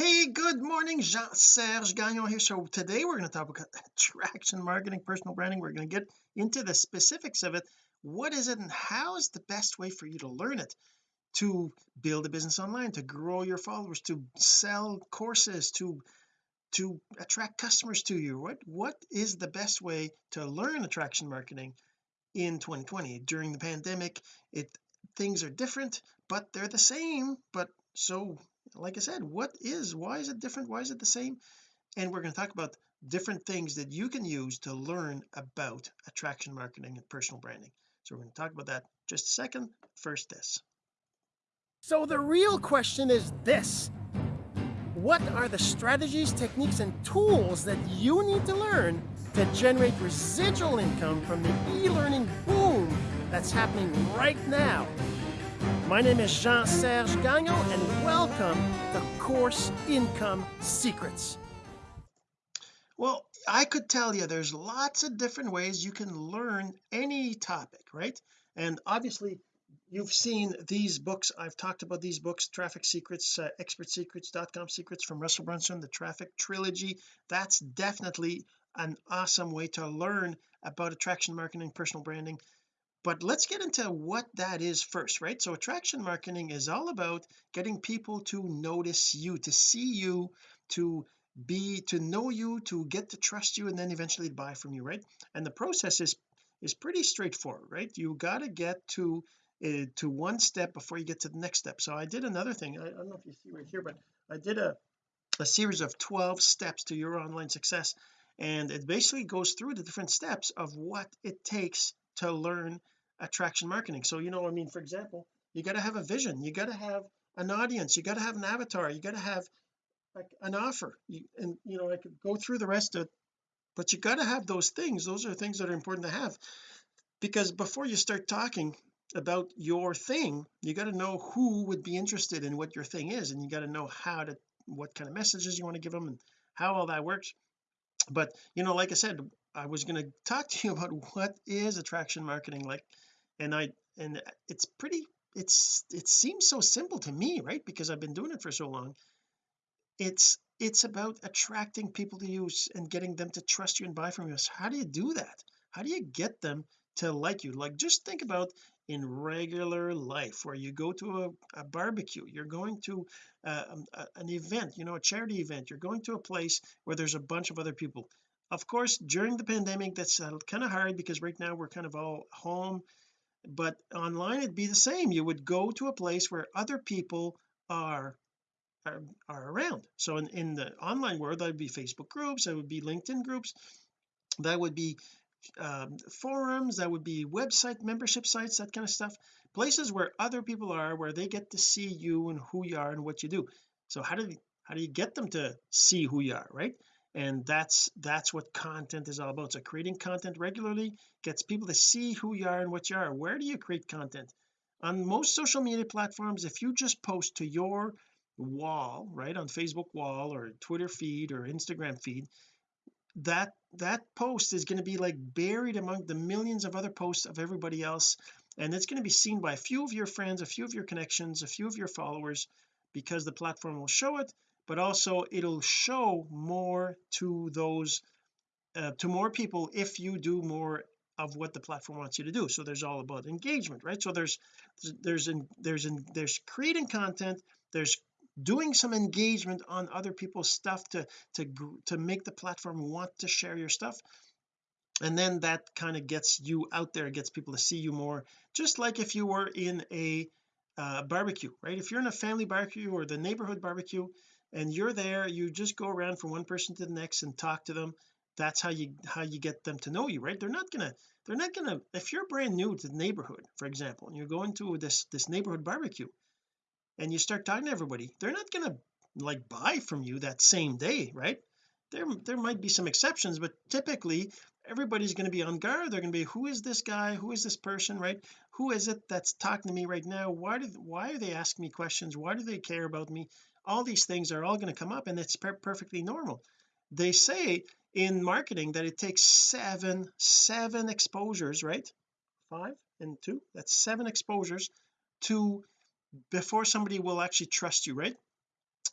hey good morning Jean-Serge Gagnon here. So today we're going to talk about attraction marketing personal branding. We're going to get into the specifics of it. What is it and how is the best way for you to learn it? To build a business online to grow your followers to sell courses to to attract customers to you. What what is the best way to learn attraction marketing in 2020 during the pandemic it things are different but they're the same but so like I said what is why is it different why is it the same? And we're going to talk about different things that you can use to learn about attraction marketing and personal branding. So we're going to talk about that. Just a second first this. So the real question is this. What are the strategies techniques and tools that you need to learn to generate residual income from the e-learning boom that's happening right now my name is Jean-Serge Gagnon and welcome to Course Income Secrets. Well I could tell you there's lots of different ways you can learn any topic right? And obviously you've seen these books. I've talked about these books traffic secrets uh, expertsecrets.com secrets from Russell Brunson the traffic trilogy. That's definitely an awesome way to learn about attraction marketing personal branding but let's get into what that is first right? So attraction marketing is all about getting people to notice you to see you to be to know you to get to trust you and then eventually buy from you right? And the process is is pretty straightforward right? You got to get to uh, to one step before you get to the next step. So I did another thing. I, I don't know if you see right here but I did a a series of 12 steps to your online success and it basically goes through the different steps of what it takes to learn attraction marketing. So you know I mean for example you got to have a vision you got to have an audience you got to have an avatar you got to have like an offer you, and you know I could go through the rest of it but you got to have those things those are things that are important to have because before you start talking about your thing you got to know who would be interested in what your thing is and you got to know how to what kind of messages you want to give them and how all that works but you know like I said I was going to talk to you about what is attraction marketing like and I and it's pretty it's it seems so simple to me right? Because I've been doing it for so long. It's it's about attracting people to you and getting them to trust you and buy from you. So how do you do that? How do you get them to like you? Like just think about in regular life where you go to a, a barbecue you're going to uh, um, an event you know a charity event you're going to a place where there's a bunch of other people of course during the pandemic that's uh, kind of hard because right now we're kind of all home but online it'd be the same. You would go to a place where other people are are, are around. So in, in the online world that would be Facebook groups that would be LinkedIn groups that would be um, forums that would be website membership sites that kind of stuff. Places where other people are where they get to see you and who you are and what you do. So how do you how do you get them to see who you are right and that's that's what content is all about. So creating content regularly gets people to see who you are and what you are. Where do you create content? On most social media platforms if you just post to your wall right on Facebook wall or Twitter feed or Instagram feed that that post is going to be like buried among the millions of other posts of everybody else. And it's going to be seen by a few of your friends a few of your connections a few of your followers because the platform will show it but also it'll show more to those uh, to more people if you do more of what the platform wants you to do. So there's all about engagement right? So there's there's in there's in there's creating content there's doing some engagement on other people's stuff to to to make the platform want to share your stuff. And then that kind of gets you out there gets people to see you more just like if you were in a uh, barbecue right? If you're in a family barbecue or the neighborhood barbecue and you're there you just go around from one person to the next and talk to them. That's how you how you get them to know you right? They're not gonna they're not gonna if you're brand new to the neighborhood for example and you're going to this this neighborhood barbecue and you start talking to everybody they're not to like buy from you that same day right? There there might be some exceptions but typically everybody's going to be on guard. They're going to be who is this guy? Who is this person? Right? Who is it that's talking to me right now? Why do why are they asking me questions? Why do they care about me all these things are all going to come up and it's per perfectly normal. They say in marketing that it takes seven seven exposures right? Five and two? That's seven exposures to before somebody will actually trust you right?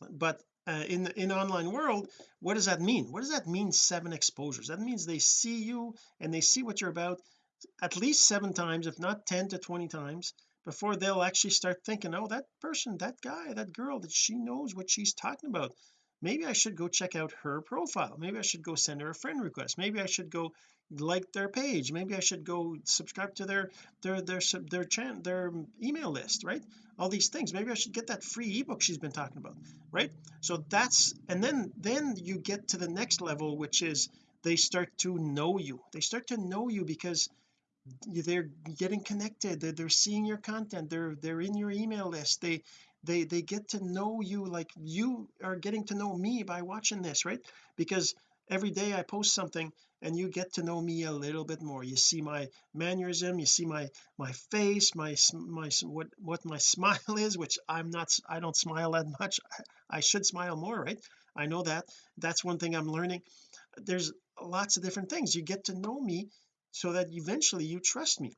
But uh, in in online world what does that mean? What does that mean seven exposures? That means they see you and they see what you're about at least seven times if not 10 to 20 times before they'll actually start thinking oh that person that guy that girl that she knows what she's talking about. Maybe I should go check out her profile. Maybe I should go send her a friend request. Maybe I should go like their page. Maybe I should go subscribe to their their their their channel their email list right? All these things. Maybe I should get that free ebook she's been talking about right? So that's and then then you get to the next level which is they start to know you. They start to know you because they're getting connected. They're, they're seeing your content. They're they're in your email list. They they they get to know you like you are getting to know me by watching this right? Because every day I post something and you get to know me a little bit more. You see my mannerism you see my my face my my what what my smile is which I'm not I don't smile that much. I, I should smile more right? I know that. That's one thing I'm learning. There's lots of different things. You get to know me so that eventually you trust me.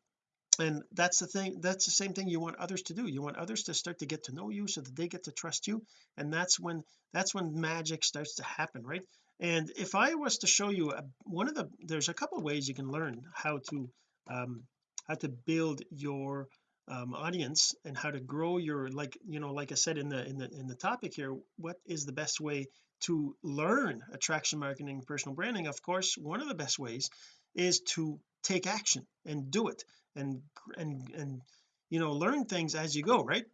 And that's the thing that's the same thing you want others to do. You want others to start to get to know you so that they get to trust you. And that's when that's when magic starts to happen right? And if I was to show you a, one of the there's a couple ways you can learn how to um how to build your um, audience and how to grow your like you know like I said in the in the in the topic here what is the best way to learn attraction marketing personal branding? Of course one of the best ways is to take action and do it and and and you know learn things as you go right?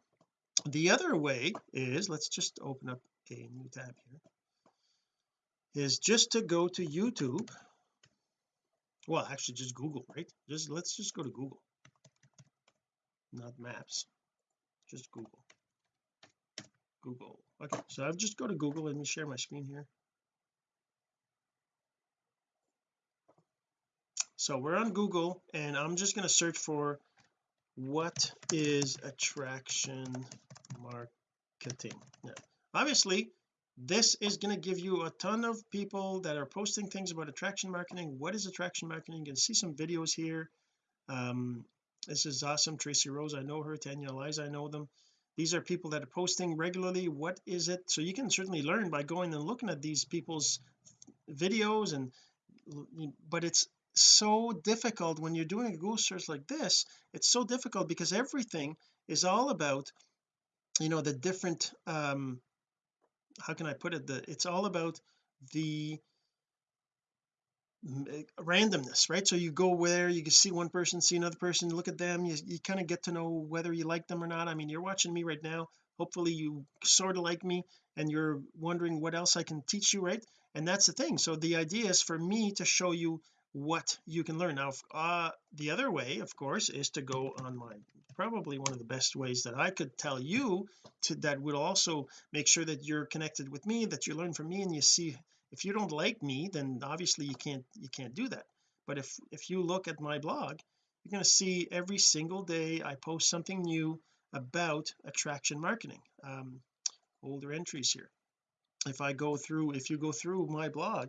The other way is let's just open up a new tab here is just to go to YouTube. Well actually just Google right? Just let's just go to Google. Not maps. Just Google. Google. Okay so I've just go to Google. Let me share my screen here so we're on Google and I'm just going to search for what is attraction marketing. Now obviously this is going to give you a ton of people that are posting things about attraction marketing. What is attraction marketing? You can see some videos here. Um this is awesome. Tracy Rose I know her. Tanya Eliza I know them. These are people that are posting regularly. What is it? So you can certainly learn by going and looking at these people's videos and but it's so difficult when you're doing a Google search like this it's so difficult because everything is all about you know the different um how can I put it? The it's all about the eh, randomness right? So you go where you can see one person see another person look at them you, you kind of get to know whether you like them or not. I mean you're watching me right now. Hopefully you sort of like me and you're wondering what else I can teach you right? And that's the thing. So the idea is for me to show you what you can learn. Now uh the other way of course is to go on my probably one of the best ways that I could tell you to that would also make sure that you're connected with me that you learn from me and you see if you don't like me then obviously you can't you can't do that. But if if you look at my blog you're going to see every single day I post something new about attraction marketing. Um older entries here. If I go through if you go through my blog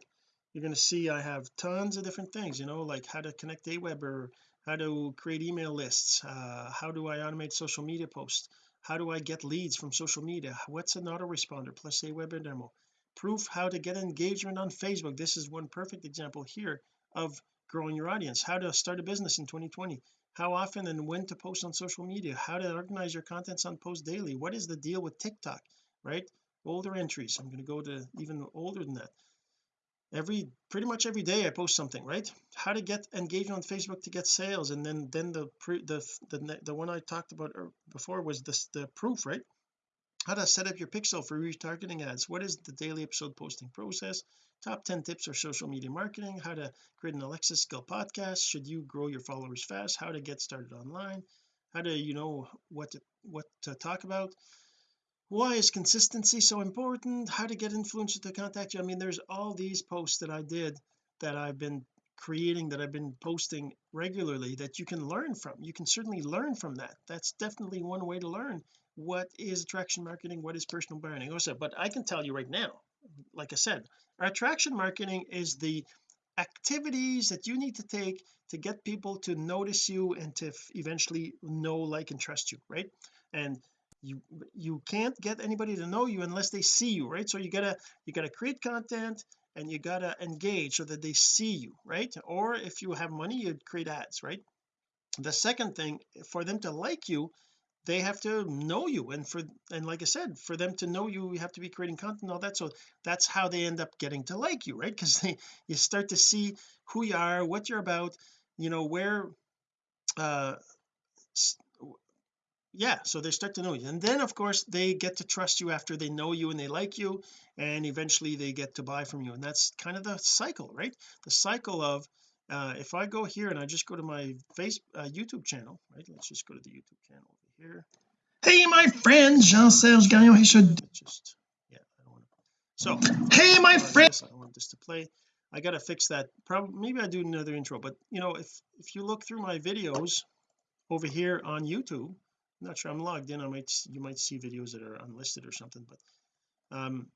you're going to see I have tons of different things you know like how to connect Aweber how to create email lists uh, how do I automate social media posts how do I get leads from social media what's an autoresponder plus Aweber demo proof how to get engagement on Facebook. This is one perfect example here of growing your audience. How to start a business in 2020 how often and when to post on social media how to organize your contents on post daily what is the deal with TikTok right? Older entries I'm going to go to even older than that every pretty much every day I post something right? How to get engagement on Facebook to get sales and then then the pre, the the, the one I talked about er, before was this the proof right? How to set up your pixel for retargeting ads. What is the daily episode posting process? Top 10 tips for social media marketing. How to create an Alexa skill podcast. Should you grow your followers fast? How to get started online? How to you know what to what to talk about why is consistency so important? How to get influencers to contact you? I mean there's all these posts that I did that I've been creating that I've been posting regularly that you can learn from. You can certainly learn from that. That's definitely one way to learn what is attraction marketing what is personal branding also but I can tell you right now like I said attraction marketing is the activities that you need to take to get people to notice you and to eventually know like and trust you right? And you you can't get anybody to know you unless they see you right? So you gotta you gotta create content and you gotta engage so that they see you right? Or if you have money you'd create ads right? The second thing for them to like you they have to know you. And for and like I said for them to know you you have to be creating content all that. So that's how they end up getting to like you right? Because they you start to see who you are what you're about you know where uh yeah so they start to know you. And then of course they get to trust you after they know you and they like you and eventually they get to buy from you. And that's kind of the cycle right? The cycle of uh if I go here and I just go to my face uh, YouTube channel right? Let's just go to the YouTube channel over here. Hey my friend Jean-Serge Gagnon. He should just yeah I don't want to so hey my friend. I don't want this to play. I gotta fix that probably maybe I do another intro but you know if if you look through my videos over here on YouTube I'm not sure I'm logged in I might you might see videos that are unlisted or something but um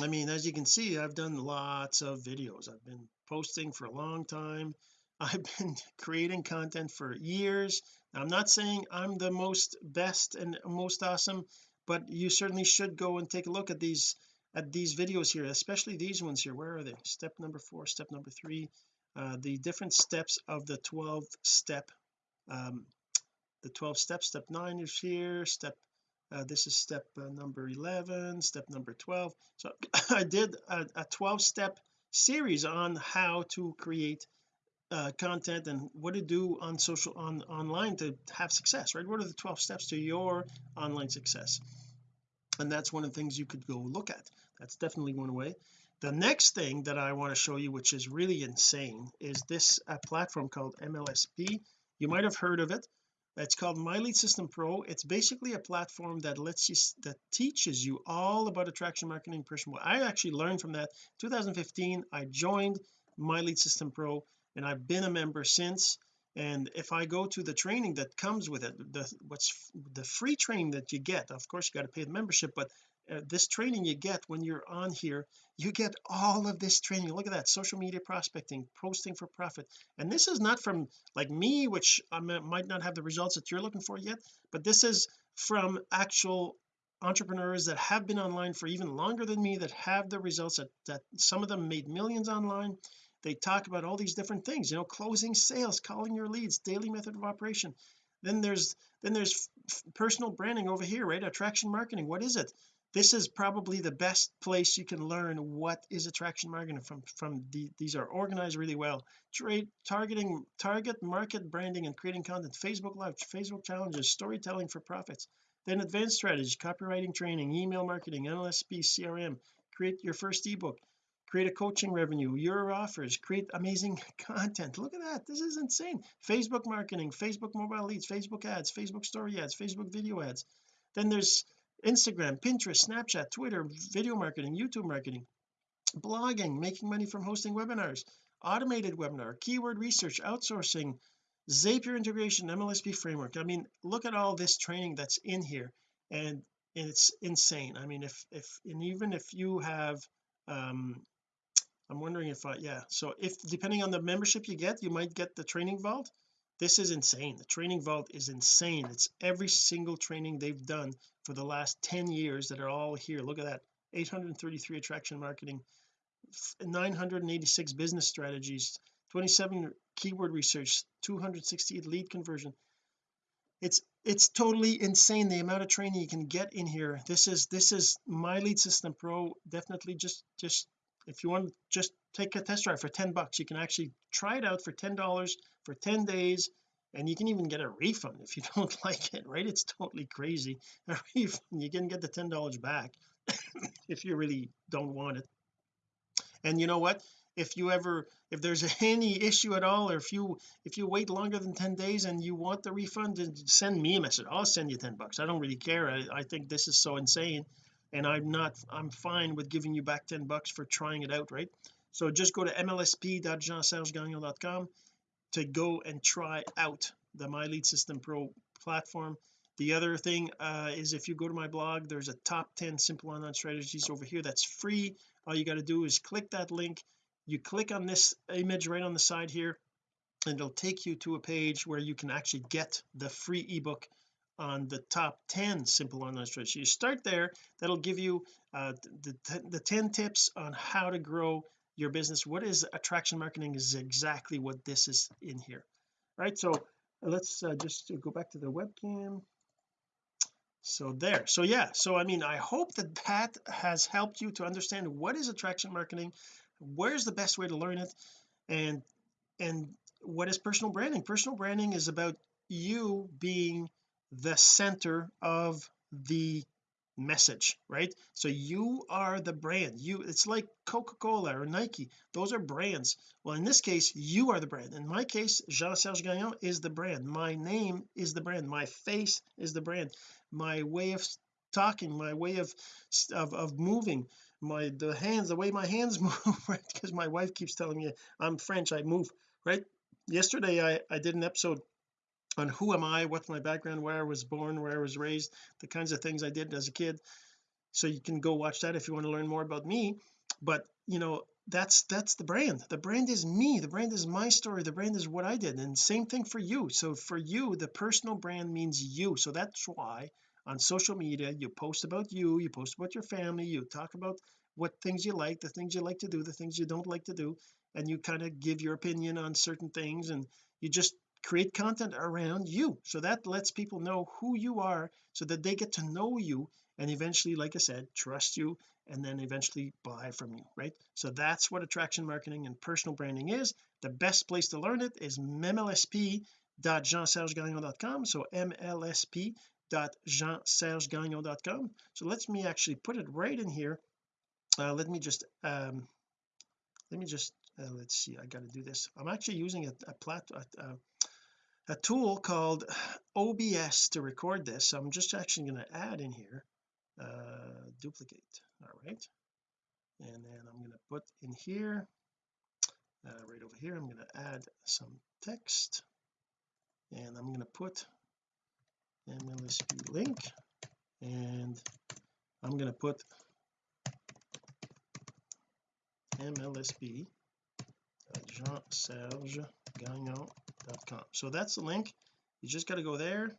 I mean as you can see I've done lots of videos. I've been posting for a long time. I've been creating content for years. I'm not saying I'm the most best and most awesome but you certainly should go and take a look at these at these videos here especially these ones here. Where are they? Step number four step number three uh, the different steps of the 12 step um, the 12 steps. Step 9 is here. Step uh, this is step uh, number 11 step number 12 so I did a, a 12 step series on how to create uh, content and what to do on social on online to have success right? What are the 12 steps to your online success? And that's one of the things you could go look at. That's definitely one way. The next thing that I want to show you which is really insane is this uh, platform called MLSP you might have heard of it it's called my lead system pro. It's basically a platform that lets you that teaches you all about attraction marketing personal I actually learned from that. 2015 I joined my lead system pro and I've been a member since. And if I go to the training that comes with it the what's the free training that you get of course you got to pay the membership but uh, this training you get when you're on here you get all of this training. Look at that social media prospecting posting for profit. And this is not from like me which I might not have the results that you're looking for yet but this is from actual entrepreneurs that have been online for even longer than me that have the results that, that some of them made millions online. They talk about all these different things you know closing sales calling your leads daily method of operation. Then there's then there's personal branding over here right? Attraction marketing what is it this is probably the best place you can learn what is attraction marketing from from the, these are organized really well. Trade targeting target market branding and creating content. Facebook live Facebook challenges storytelling for profits. Then advanced strategies copywriting training email marketing MLSP CRM create your first ebook. Create a coaching revenue your offers. Create amazing content. Look at that. This is insane. Facebook marketing Facebook mobile leads Facebook ads Facebook story ads Facebook video ads. Then there's Instagram Pinterest Snapchat Twitter video marketing YouTube marketing blogging making money from hosting webinars automated webinar keyword research outsourcing Zapier integration MLSP framework. I mean look at all this training that's in here and, it's insane. I mean if if and even if you have um I'm wondering if I yeah so if depending on the membership you get you might get the training vault this is insane. The training vault is insane. It's every single training they've done for the last 10 years that are all here. Look at that. 833 attraction marketing 986 business strategies 27 keyword research 268 lead conversion. It's it's totally insane the amount of training you can get in here. This is this is my lead system pro definitely just just if you want to just take a test drive for 10 bucks you can actually try it out for ten dollars for 10 days and you can even get a refund if you don't like it right? It's totally crazy. A refund you can get the ten dollars back if you really don't want it. And you know what? If you ever if there's any issue at all or if you if you wait longer than 10 days and you want the refund then send me a message. I'll send you 10 bucks. I don't really care. I, I think this is so insane and I'm not I'm fine with giving you back 10 bucks for trying it out right? So just go to mlsp.jeansergegagnon.com to go and try out the my lead system pro platform. The other thing uh, is if you go to my blog there's a top 10 simple online strategies over here that's free. All you got to do is click that link. You click on this image right on the side here and it'll take you to a page where you can actually get the free ebook on the top 10 simple online strategies you start there that'll give you uh, the, the 10 tips on how to grow your business. What is attraction marketing is exactly what this is in here. Right so let's uh, just go back to the webcam. So there so yeah so I mean I hope that that has helped you to understand what is attraction marketing where's the best way to learn it and and what is personal branding. Personal branding is about you being the center of the message right? So you are the brand. You it's like Coca-Cola or Nike. Those are brands. Well in this case you are the brand. In my case Jean-Serge Gagnon is the brand. My name is the brand. My face is the brand. My way of talking my way of of, of moving my the hands the way my hands move right? Because my wife keeps telling me I'm French I move right? Yesterday I I did an episode on who am I? What's my background? Where I was born where I was raised the kinds of things I did as a kid. So you can go watch that if you want to learn more about me. But you know that's that's the brand. The brand is me. The brand is my story. The brand is what I did. And same thing for you. So for you the personal brand means you. So that's why on social media you post about you you post about your family you talk about what things you like the things you like to do the things you don't like to do and you kind of give your opinion on certain things and you just create content around you. So that lets people know who you are so that they get to know you and eventually like I said trust you and then eventually buy from you right? So that's what attraction marketing and personal branding is. The best place to learn it is mlsp.jeansergegagnon.com so mlsp.jeansergegagnon.com so let me actually put it right in here. Uh, let me just um let me just uh, let's see I got to do this. I'm actually using a, a plat a, a tool called OBS to record this. So I'm just actually going to add in here uh duplicate. All right. And then I'm going to put in here uh, right over here I'm going to add some text. And I'm going to put MLSP link. And I'm going to put MLSP Jean-Serge Gagnon.com so that's the link. You just got to go there.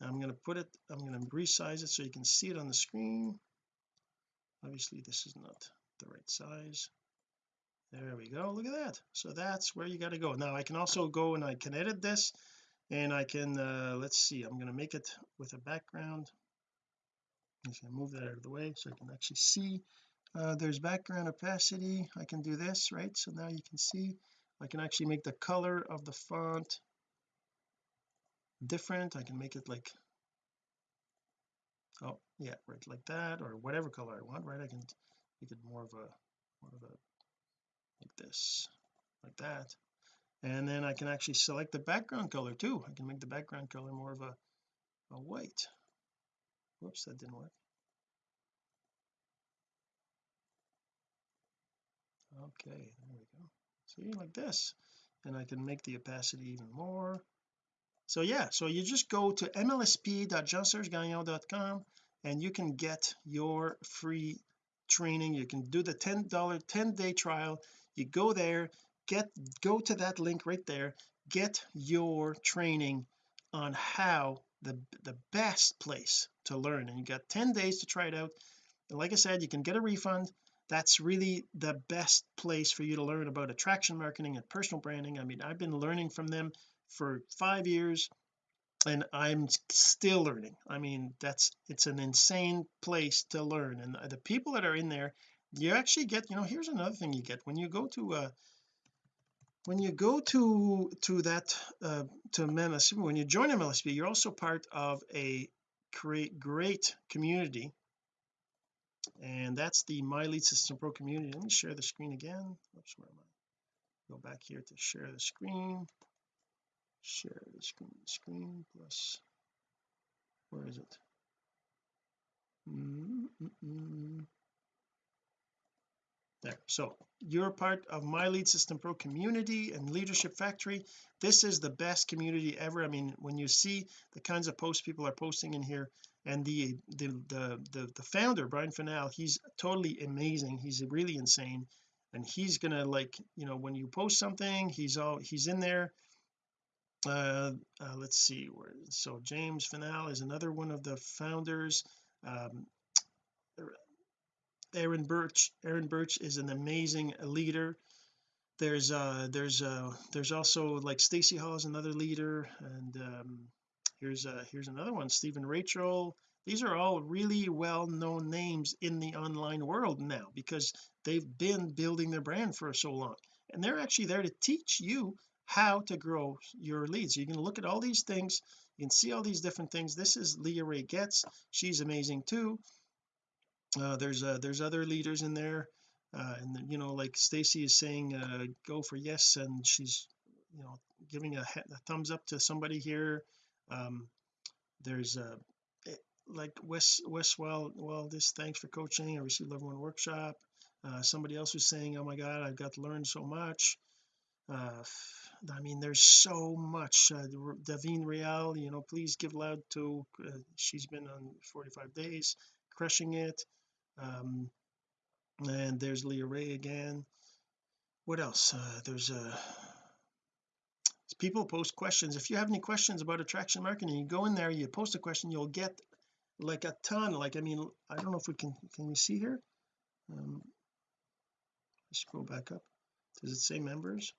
I'm going to put it I'm going to resize it so you can see it on the screen. Obviously this is not the right size. There we go. Look at that. So that's where you got to go. Now I can also go and I can edit this and I can uh let's see. I'm going to make it with a background. I'm going to move that out of the way so I can actually see. Uh there's background opacity. I can do this right? So now you can see I can actually make the color of the font different. I can make it like oh yeah right like that or whatever color I want right? I can make it more of a more of a like this like that. And then I can actually select the background color too. I can make the background color more of a, a white. Whoops that didn't work. Okay there we see like this and I can make the opacity even more. So yeah so you just go to mlsp.jeansergegagnon.com and you can get your free training. You can do the $10 10 day trial. You go there get go to that link right there get your training on how the the best place to learn. And you got 10 days to try it out. And like I said you can get a refund that's really the best place for you to learn about attraction marketing and personal branding. I mean I've been learning from them for five years and I'm still learning. I mean that's it's an insane place to learn. And the people that are in there you actually get you know here's another thing you get. When you go to uh when you go to to that uh to MLSP when you join MLSP you're also part of a great great community and that's the my lead system pro community. Let me share the screen again. Oops where am I? Go back here to share the screen. Share the screen screen plus where is it? Mm -mm. there. So you're part of my lead system pro community and leadership factory. This is the best community ever. I mean when you see the kinds of posts people are posting in here and the the the the, the founder Brian Fanale he's totally amazing. He's really insane. And he's gonna like you know when you post something he's all he's in there. Uh, uh, let's see where so James Final is another one of the founders. Um, Aaron Birch Aaron Birch is an amazing leader. There's uh there's uh there's also like Stacy Hall is another leader. And um here's uh here's another one Stephen Rachel. These are all really well-known names in the online world now because they've been building their brand for so long. And they're actually there to teach you how to grow your leads. You can look at all these things you can see all these different things. This is Leah Ray Getz. She's amazing too. Uh, there's uh, there's other leaders in there. Uh, and you know like Stacy is saying uh, go for yes and she's you know giving a, a thumbs up to somebody here um, there's a uh, like Wes Westwell well this thanks for coaching. I received level one workshop. Uh, somebody else was saying oh my god I've got to learn so much. Uh, I mean there's so much. Uh, Davine Real you know please give loud to uh, she's been on 45 days crushing it. Um and there's Leah Ray again. What else? Uh, there's a people post questions if you have any questions about attraction marketing you go in there you post a question you'll get like a ton like I mean I don't know if we can can we see here? Um scroll back up. Does it say members?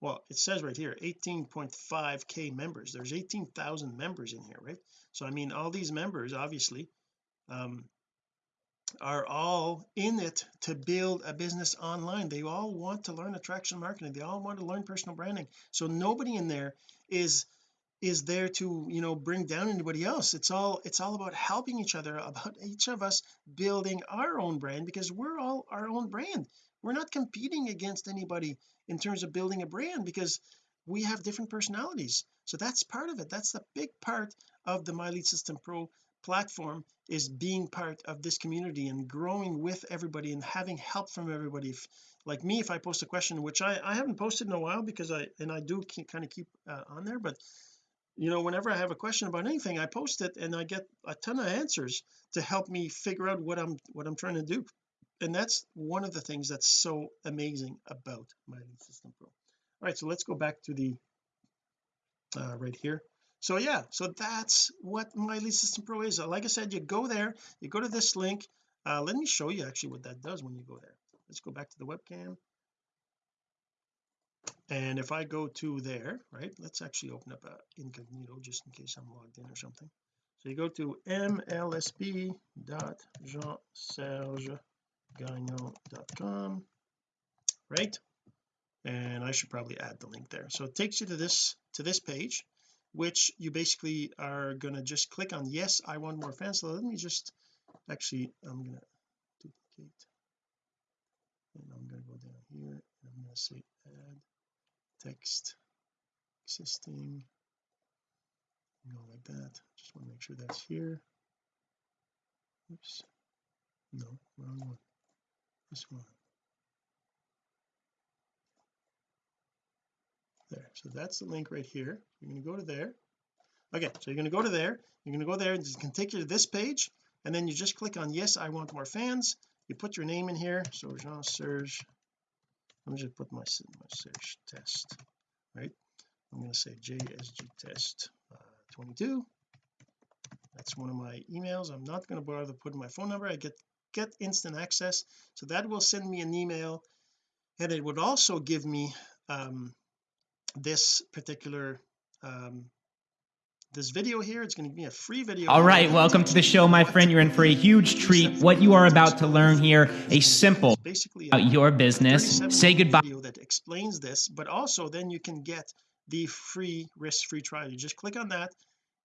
Well it says right here 18.5k members. There's 18,000 members in here right? So I mean all these members obviously um are all in it to build a business online. They all want to learn attraction marketing. They all want to learn personal branding. So nobody in there is is there to you know bring down anybody else. It's all it's all about helping each other about each of us building our own brand because we're all our own brand. We're not competing against anybody in terms of building a brand because we have different personalities. So that's part of it. That's the big part of the my lead system pro platform is being part of this community and growing with everybody and having help from everybody. If, like me if I post a question which I I haven't posted in a while because I and I do keep, kind of keep uh, on there but you know whenever I have a question about anything I post it and I get a ton of answers to help me figure out what I'm what I'm trying to do. And that's one of the things that's so amazing about my system pro all right so let's go back to the uh, right here so yeah so that's what my lead system pro is. Like I said you go there you go to this link. Uh, let me show you actually what that does when you go there. Let's go back to the webcam. And if I go to there right let's actually open up a incognito just in case I'm logged in or something. So you go to mlsp.jeansergegagnon.com right? And I should probably add the link there. So it takes you to this to this page which you basically are going to just click on yes I want more fans. So let me just actually I'm going to duplicate. And I'm going to go down here and I'm going to say add text existing. Go like that. Just want to make sure that's here. Oops. No wrong one. This one so that's the link right here. You're going to go to there. Okay so you're going to go to there. You're going to go there and it can take you to this page and then you just click on yes I want more fans. You put your name in here. So Jean Serge let me just put my, my search test right? I'm going to say JSG test uh, 22 that's one of my emails. I'm not going to bother putting my phone number. I get get instant access. So that will send me an email and it would also give me um, this particular um, this video here. It's going to be a free video. All right welcome to the show my friend. You're in for a huge treat. What you are about to learn here a simple basically about your business. say goodbye. video that explains this but also then you can get the free risk-free trial. You just click on that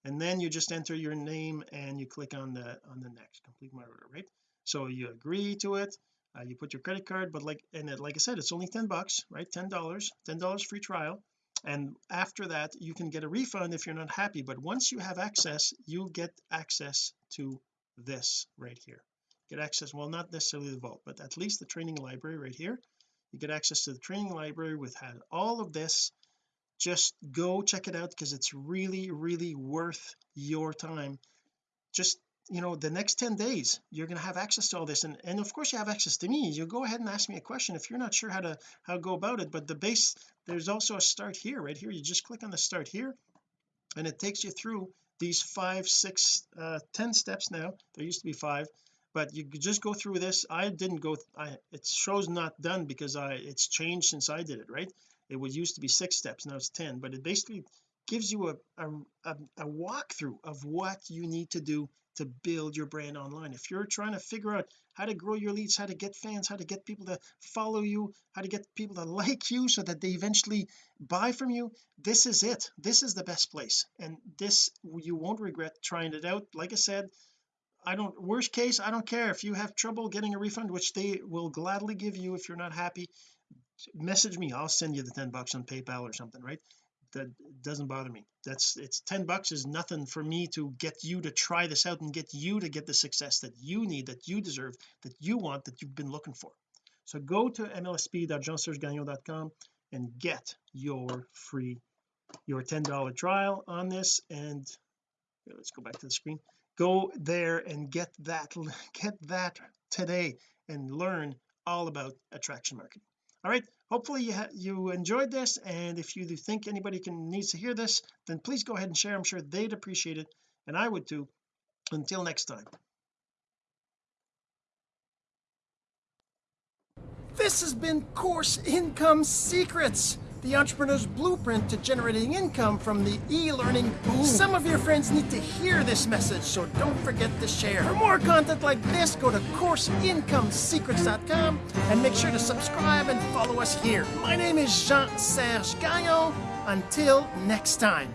and then you just enter your name and you click on the on the next. Complete my order right? So you agree to it. Uh, you put your credit card but like and it, like I said it's only 10 bucks right? Ten dollars ten dollars free trial and after that you can get a refund if you're not happy. But once you have access you get access to this right here. Get access well not necessarily the vault but at least the training library right here. You get access to the training library with all of this. Just go check it out because it's really really worth your time. Just you know the next 10 days you're going to have access to all this. And and of course you have access to me. You go ahead and ask me a question if you're not sure how to how to go about it. But the base there's also a start here right here. You just click on the start here and it takes you through these five six uh ten steps now. There used to be five but you could just go through this. I didn't go I it shows not done because I it's changed since I did it right? It was used to be six steps now it's 10 but it basically gives you a a, a, a walkthrough of what you need to do to build your brand online. If you're trying to figure out how to grow your leads how to get fans how to get people to follow you how to get people to like you so that they eventually buy from you this is it. This is the best place. And this you won't regret trying it out. Like I said I don't worst case I don't care. If you have trouble getting a refund which they will gladly give you if you're not happy message me. I'll send you the 10 bucks on PayPal or something right that doesn't bother me. That's it's 10 bucks is nothing for me to get you to try this out and get you to get the success that you need that you deserve that you want that you've been looking for. So go to mlsp.jeansergegagnon.com and get your free your $10 trial on this. And let's go back to the screen. Go there and get that get that today and learn all about attraction marketing. All right hopefully you you enjoyed this and if you do think anybody can needs to hear this then please go ahead and share. I'm sure they'd appreciate it and I would too. Until next time. This has been course income secrets the entrepreneur's blueprint to generating income from the e-learning boom. Some of your friends need to hear this message, so don't forget to share. For more content like this, go to CourseIncomeSecrets.com and make sure to subscribe and follow us here. My name is Jean-Serge Gagnon. Until next time.